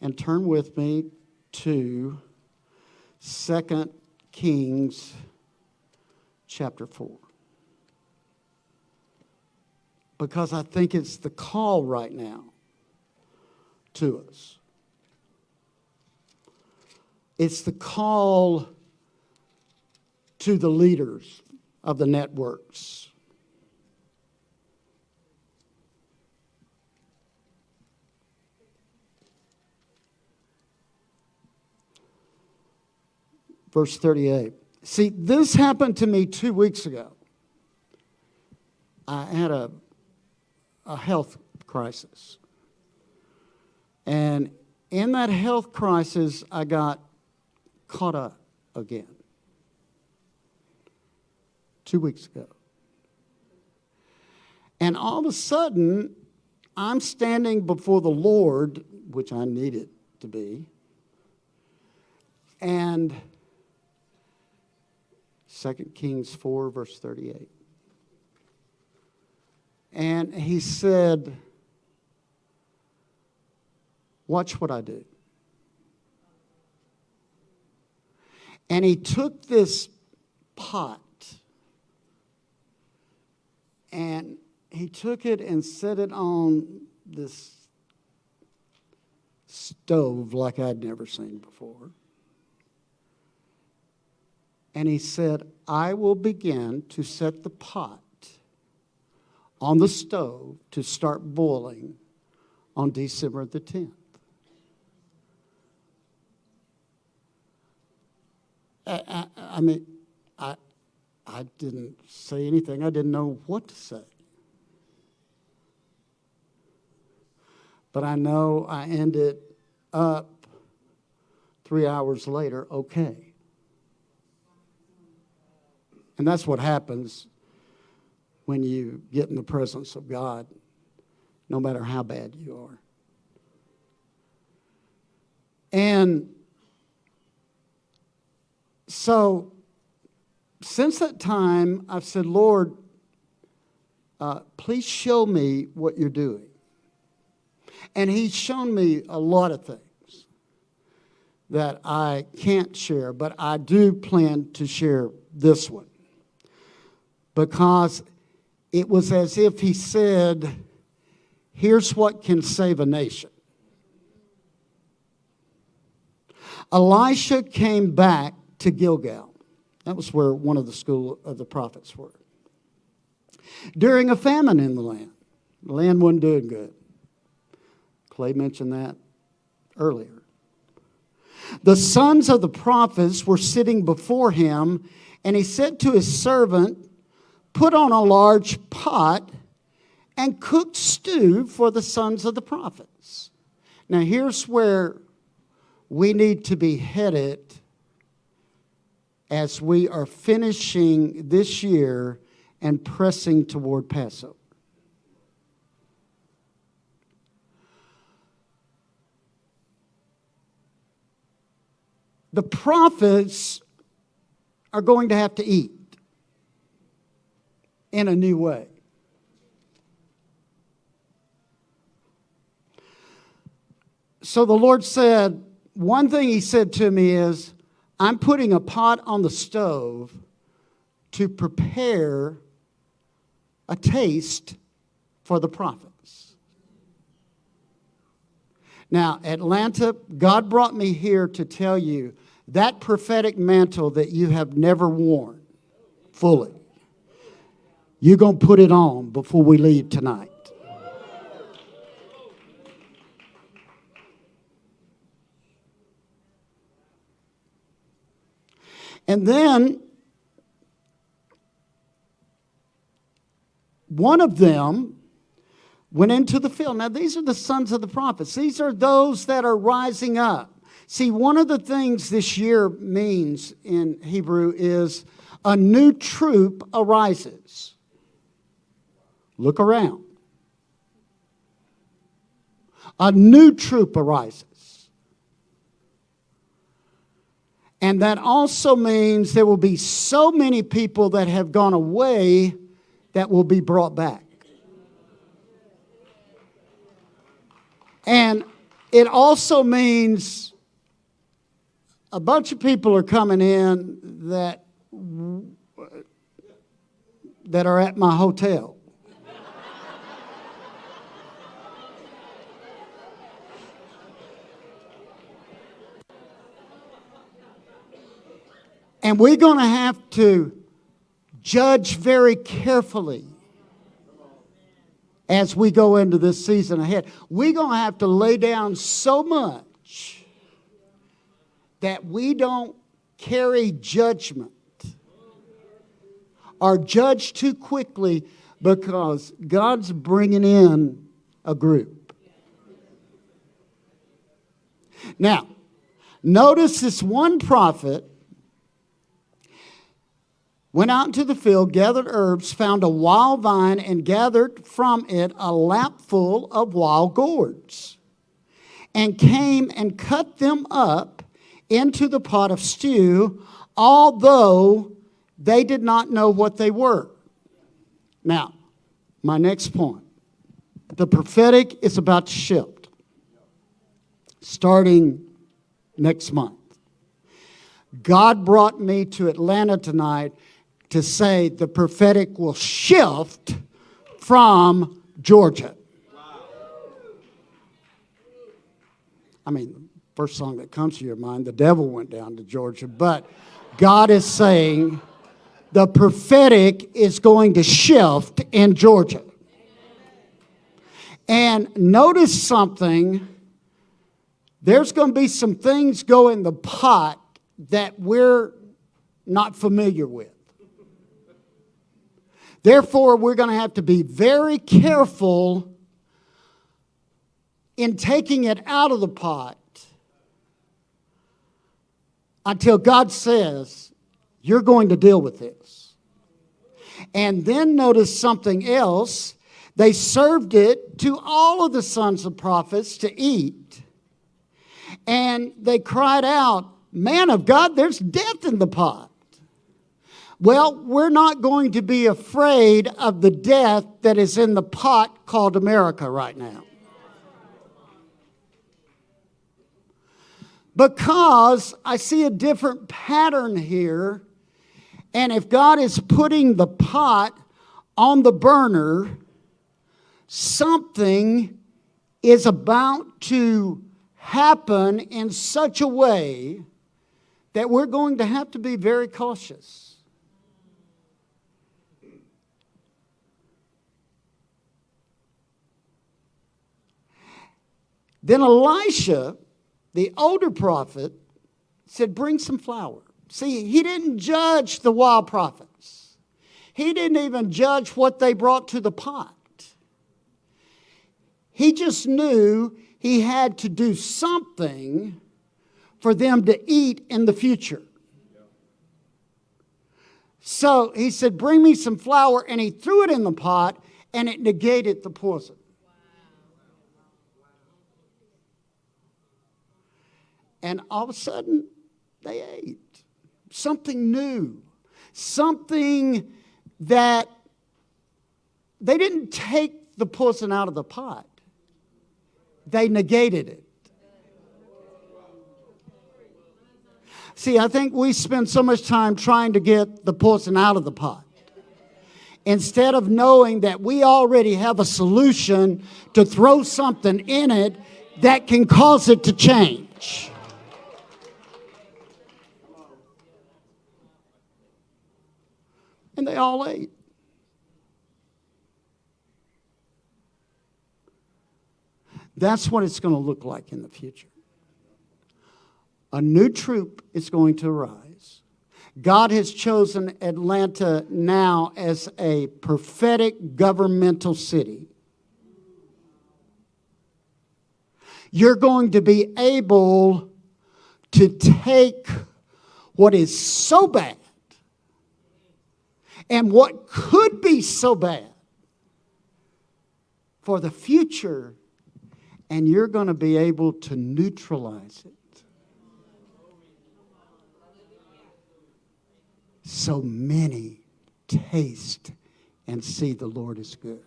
and turn with me to 2 Kings chapter 4. Because I think it's the call right now to us. It's the call to the leaders of the networks. Verse 38. See, this happened to me two weeks ago. I had a, a health crisis. And in that health crisis, I got caught up again two weeks ago. And all of a sudden, I'm standing before the Lord, which I needed to be, and 2 Kings 4, verse 38. And he said, Watch what I do. And he took this pot and he took it and set it on this stove like I'd never seen before. And he said, I will begin to set the pot on the stove to start boiling on December the 10th. I, I, I mean, I, I didn't say anything. I didn't know what to say. But I know I ended up three hours later okay. And that's what happens when you get in the presence of God, no matter how bad you are. And so since that time, I've said, Lord, uh, please show me what you're doing. And he's shown me a lot of things that I can't share, but I do plan to share this one because it was as if he said, Here's what can save a nation. Elisha came back to Gilgal. That was where one of the school of the prophets were. During a famine in the land, the land wasn't doing good. Clay mentioned that earlier. The sons of the prophets were sitting before him, and he said to his servant, Put on a large pot and cook stew for the sons of the prophets. Now, here's where we need to be headed as we are finishing this year and pressing toward Passover. The prophets are going to have to eat in a new way. So the Lord said, one thing He said to me is, I'm putting a pot on the stove to prepare a taste for the prophets. Now, Atlanta, God brought me here to tell you that prophetic mantle that you have never worn fully, you're going to put it on before we leave tonight. And then one of them went into the field. Now, these are the sons of the prophets, these are those that are rising up. See, one of the things this year means in Hebrew is a new troop arises. Look around. A new troop arises. And that also means there will be so many people that have gone away that will be brought back. And it also means a bunch of people are coming in that that are at my hotel. And we're going to have to judge very carefully as we go into this season ahead. We're going to have to lay down so much that we don't carry judgment or judge too quickly because God's bringing in a group. Now, notice this one prophet went out into the field, gathered herbs, found a wild vine, and gathered from it a lapful of wild gourds, and came and cut them up into the pot of stew, although they did not know what they were. Now, my next point the prophetic is about to shift starting next month. God brought me to Atlanta tonight to say the prophetic will shift from Georgia. I mean, first song that comes to your mind, the devil went down to Georgia, but God is saying the prophetic is going to shift in Georgia. And notice something. There's going to be some things go in the pot that we're not familiar with. Therefore, we're going to have to be very careful in taking it out of the pot until God says, You're going to deal with this. And then notice something else. They served it to all of the sons of prophets to eat. And they cried out, Man of God, there's death in the pot. Well, we're not going to be afraid of the death that is in the pot called America right now. Because I see a different pattern here. And if God is putting the pot on the burner, something is about to happen in such a way that we're going to have to be very cautious. Then Elisha, the older prophet, said, Bring some flour. See, he didn't judge the wild prophets, he didn't even judge what they brought to the pot. He just knew he had to do something for them to eat in the future. So he said, Bring me some flour, and he threw it in the pot, and it negated the poison. And all of a sudden, they ate something new, something that they didn't take the poison out of the pot, they negated it. See, I think we spend so much time trying to get the poison out of the pot instead of knowing that we already have a solution to throw something in it that can cause it to change. They all ate. That's what it's going to look like in the future. A new troop is going to arise. God has chosen Atlanta now as a prophetic governmental city. You're going to be able to take what is so bad and what could be so bad for the future, and you're going to be able to neutralize it. So many taste and see the Lord is good.